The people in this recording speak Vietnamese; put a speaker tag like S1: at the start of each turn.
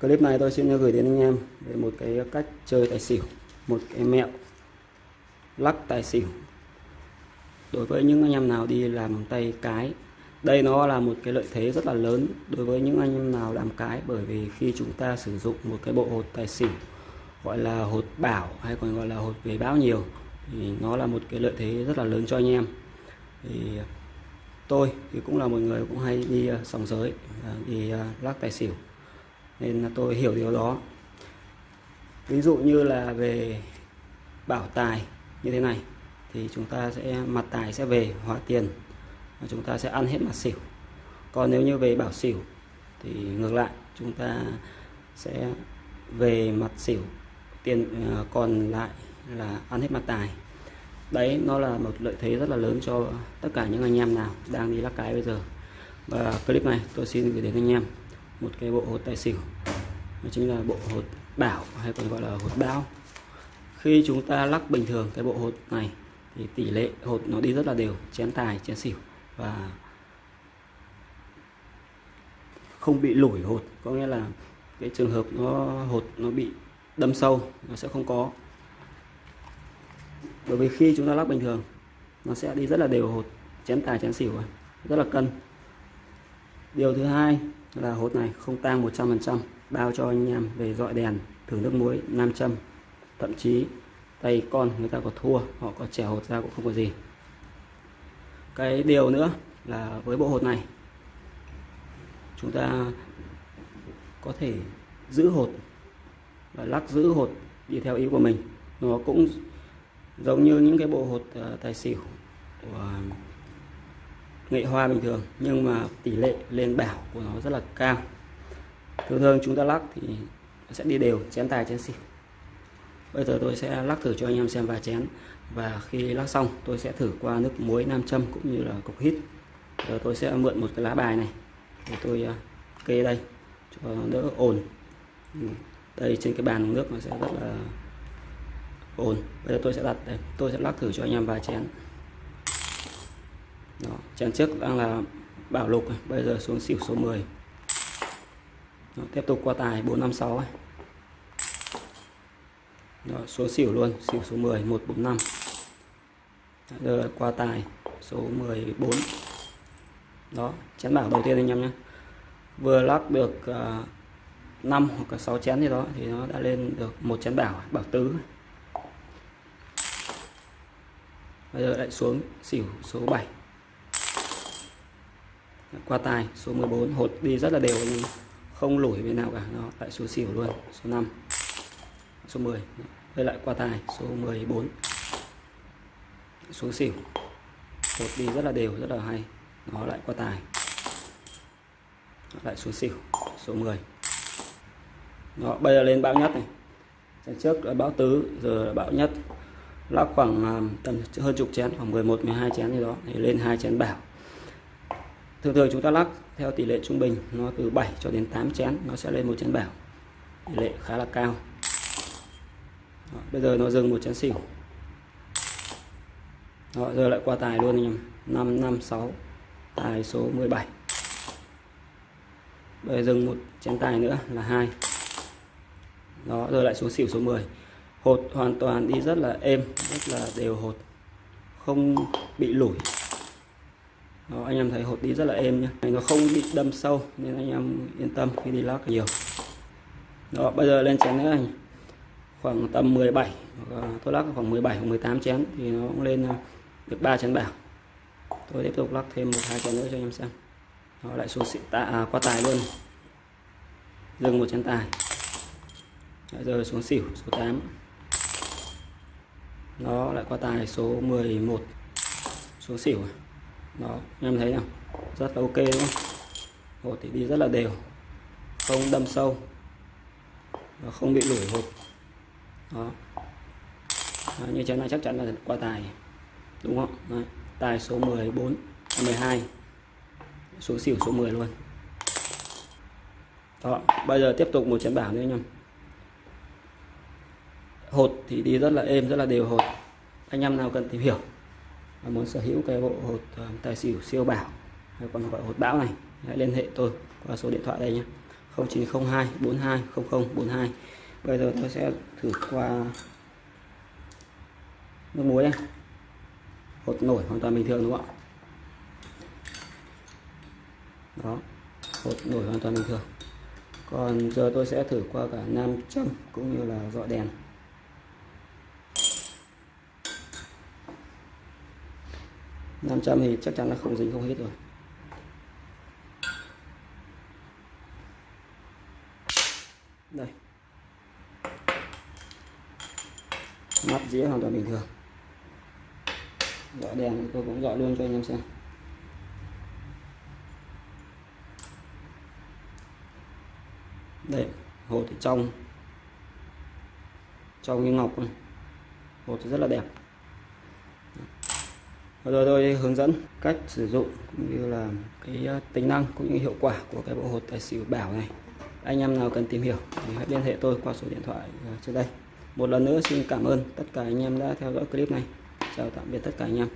S1: Clip này tôi xin gửi đến anh em về một cái cách chơi tài xỉu, một cái mẹo lắc tài xỉu. Đối với những anh em nào đi làm tay cái, đây nó là một cái lợi thế rất là lớn đối với những anh em nào làm cái bởi vì khi chúng ta sử dụng một cái bộ hột tài xỉu gọi là hột bảo hay còn gọi là hột về báo nhiều thì nó là một cái lợi thế rất là lớn cho anh em. Thì tôi thì cũng là một người cũng hay đi ờ, sòng giới, ờ, đi ờ, lắc tài xỉu nên là tôi hiểu điều đó. Ví dụ như là về bảo tài như thế này, thì chúng ta sẽ, mặt tài sẽ về hóa tiền, và chúng ta sẽ ăn hết mặt xỉu. Còn nếu như về bảo xỉu, thì ngược lại, chúng ta sẽ về mặt xỉu, tiền ờ, còn lại là ăn hết mặt tài. Đấy, nó là một lợi thế rất là lớn cho tất cả những anh em nào đang đi lắc cái bây giờ. Và clip này tôi xin gửi đến anh em một cái bộ hột tài xỉu. Đó chính là bộ hột bảo, hay còn gọi là hột bao. Khi chúng ta lắc bình thường cái bộ hột này, thì tỷ lệ hột nó đi rất là đều, chén tài, chén xỉu, và không bị lủi hột. Có nghĩa là cái trường hợp nó, hột nó bị đâm sâu, nó sẽ không có. Bởi vì khi chúng ta lắc bình thường, nó sẽ đi rất là đều hột, chén tài, chén xỉu rất là cân điều thứ hai là hột này không tang 100% bao cho anh em về dọi đèn, thử nước muối nam châm thậm chí tay con người ta có thua, họ có trẻ hột ra cũng không có gì. Cái điều nữa là với bộ hột này, chúng ta có thể giữ hột và lắc giữ hột đi theo ý của mình. Nó cũng giống như những cái bộ hột ờ, tài xỉu của nghệ hoa bình thường, nhưng mà tỷ lệ lên bảo của nó rất là cao. Thường thường chúng ta lắc thì sẽ đi đều, chén tài, chén xỉu. Bây giờ tôi sẽ lắc thử cho anh em xem vài chén. Và khi lắc xong, tôi sẽ thử qua nước muối nam châm cũng như là cục hít. Giờ tôi sẽ mượn một cái lá bài này để tôi à, kê đây cho đỡ ồn. Ừ, đây trên cái bàn nước nó sẽ rất là ồn. Bây giờ tôi sẽ đặt đây, tôi sẽ lắc thử cho anh em vài chén đó, chén trước đang là bảo lục bây giờ xuống xỉu số 10 đó, tiếp tục qua tài 456 ấy. Đó, số xỉu luôn xỉu số 10 145 giờ qua tài số 14 đó chén bảo đầu tiên anh em nhé. Vừa lắc được à, uh, 5 hoặc là 6 chén gì đó thì nó đã lên được một chén bảo bảo tứ. Bây giờ lại xuống xỉu số 7 qua tài số 14 hột đi rất là đều nhưng không lủi bên nào cả nó lại số xỉu luôn, số 5 số 10 đây lại qua tài số 14 số xỉu. Hột đi rất là đều, rất là hay. Nó lại qua tài nó lại số xỉu, số 10 đó, bây giờ lên bão nhất này. Trận trước là bão tứ, giờ là bão nhất. Lắc khoảng à, tầm hơn chục chén, khoảng 11 12 chén gì đó, thì lên hai chén bảo thường thường chúng ta lắc theo tỷ lệ trung bình nó từ 7 cho đến 8 chén nó sẽ lên một chén bảo tỷ lệ khá là cao. Đó, bây giờ nó dừng một chén xỉu. Đó, giờ lại qua tài luôn anh em. 556 tài số 17 bây giờ dừng một chén tài nữa là hai. Đó rồi lại xuống xỉu số 10 hột hoàn toàn đi rất là êm rất là đều hột. Không bị lủi đó, anh em thấy hột đi rất là êm nhé nó không bị đâm sâu nên anh em yên tâm khi đi lắc nhiều. Đó bây giờ lên chén nữa anh. Khoảng tầm 17 tôi lắc khoảng 17 hoặc 18 chén thì nó cũng lên ờ, được 3 chén bảo tôi tiếp tục lắc thêm một hai chén nữa cho anh em xem. Nó lại xuống xịn tạ à, qua tài luôn. Dừng một chén tài. Đấy, giờ xuống xỉu số 8 nó lại qua tài số 11 xuống xỉu à đó em thấy không rất là ok đúng không hột thì đi rất là đều. Không đâm sâu. Và không bị lủi hột đó. Đấy, như thế này chắc chắn là qua tài. Đúng không? Đấy. tài số 14 12 số xỉu số 10 luôn. Đó bây giờ tiếp tục một chén bảo nữa anh em hột thì đi rất là êm rất là đều hột anh em nào cần tìm hiểu muốn sở hữu cái bộ hột ờ, tài xỉu siêu bảo, hay còn gọi hột bão này, hãy liên hệ tôi qua số điện thoại đây nhé. 0902 42 00 42 bây giờ tôi sẽ thử qua nước muối này hột nổi hoàn toàn bình thường đúng không ạ? Đó, hột nổi hoàn toàn bình thường. Còn giờ tôi sẽ thử qua cả nam châm cũng như là dọi đèn. Nam châm thì chắc chắn là không dính không hết rồi. Đây. Mắt dĩa hoàn toàn bình thường. Dọi đèn tôi cũng dọi luôn cho anh em xem. Đây, hột thì trong. Trong như ngọc. Hột thì rất là đẹp rồi tôi hướng dẫn cách sử dụng cũng như là cái ờ, tính năng cũng như hiệu quả của cái bộ hột tài xỉu bảo này. Anh em nào cần tìm hiểu thì hãy liên hệ tôi qua số điện thoại ờ, trên đây. Một lần nữa xin cảm ơn tất cả anh em đã theo dõi clip này. Chào tạm biệt tất cả anh em.